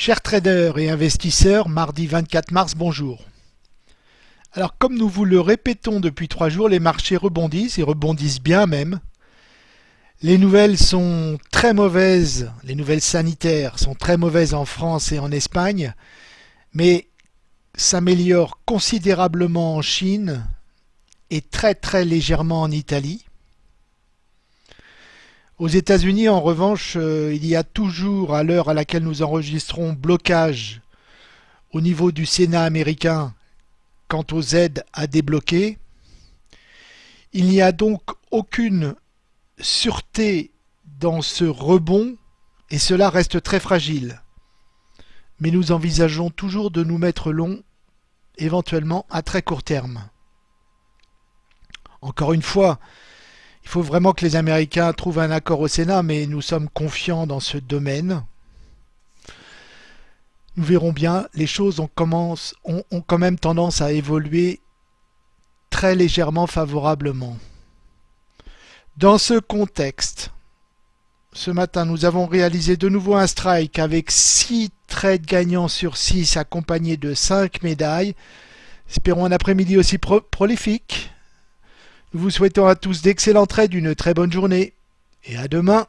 Chers traders et investisseurs, mardi 24 mars, bonjour. Alors comme nous vous le répétons depuis trois jours, les marchés rebondissent et rebondissent bien même. Les nouvelles sont très mauvaises, les nouvelles sanitaires sont très mauvaises en France et en Espagne, mais s'améliorent considérablement en Chine et très très légèrement en Italie. Aux États-Unis, en revanche, euh, il y a toujours, à l'heure à laquelle nous enregistrons, blocage au niveau du Sénat américain quant aux aides à débloquer. Il n'y a donc aucune sûreté dans ce rebond et cela reste très fragile. Mais nous envisageons toujours de nous mettre long, éventuellement à très court terme. Encore une fois, il faut vraiment que les Américains trouvent un accord au Sénat, mais nous sommes confiants dans ce domaine. Nous verrons bien, les choses ont, quand même tendance à évoluer très légèrement favorablement. Dans ce contexte, ce matin, nous avons réalisé de nouveau un strike avec 6 trades gagnants sur 6 accompagnés de 5 médailles. Espérons un après-midi aussi prolifique. Nous vous souhaitons à tous d'excellents trades, une très bonne journée et à demain